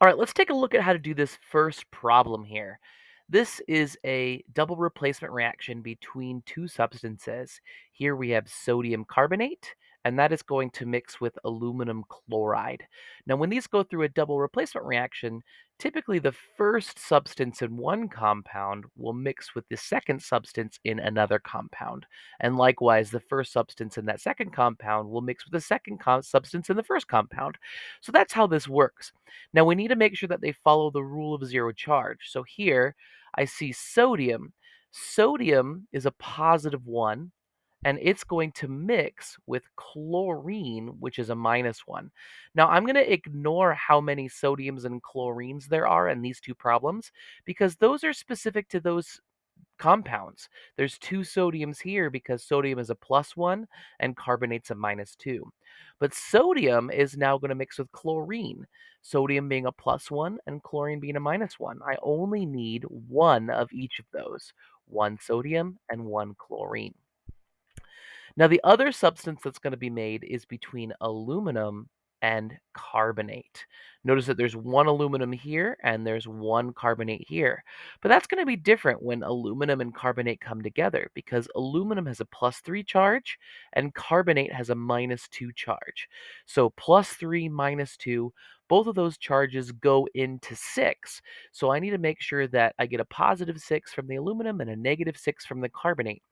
All right, let's take a look at how to do this first problem here. This is a double replacement reaction between two substances. Here we have sodium carbonate, and that is going to mix with aluminum chloride. Now, when these go through a double replacement reaction, typically the first substance in one compound will mix with the second substance in another compound. And likewise, the first substance in that second compound will mix with the second substance in the first compound. So that's how this works. Now we need to make sure that they follow the rule of zero charge. So here I see sodium. Sodium is a positive one, and it's going to mix with chlorine, which is a minus one. Now I'm going to ignore how many sodiums and chlorines there are in these two problems because those are specific to those compounds. There's two sodiums here because sodium is a plus one and carbonate's a minus two. But sodium is now going to mix with chlorine, sodium being a plus one and chlorine being a minus one. I only need one of each of those, one sodium and one chlorine. Now, the other substance that's going to be made is between aluminum and carbonate. Notice that there's one aluminum here and there's one carbonate here. But that's going to be different when aluminum and carbonate come together because aluminum has a plus 3 charge and carbonate has a minus 2 charge. So plus 3 minus 2, both of those charges go into 6. So I need to make sure that I get a positive 6 from the aluminum and a negative 6 from the carbonate.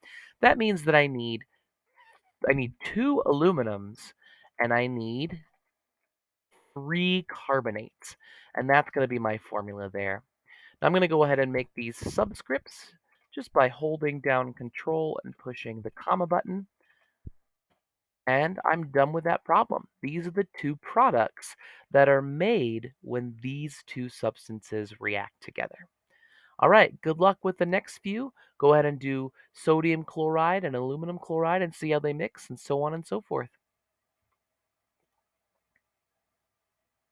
That means that I need I need two aluminums and I need three carbonates. And that's going to be my formula there. Now I'm going to go ahead and make these subscripts just by holding down control and pushing the comma button. And I'm done with that problem. These are the two products that are made when these two substances react together. All right, good luck with the next few. Go ahead and do sodium chloride and aluminum chloride and see how they mix and so on and so forth.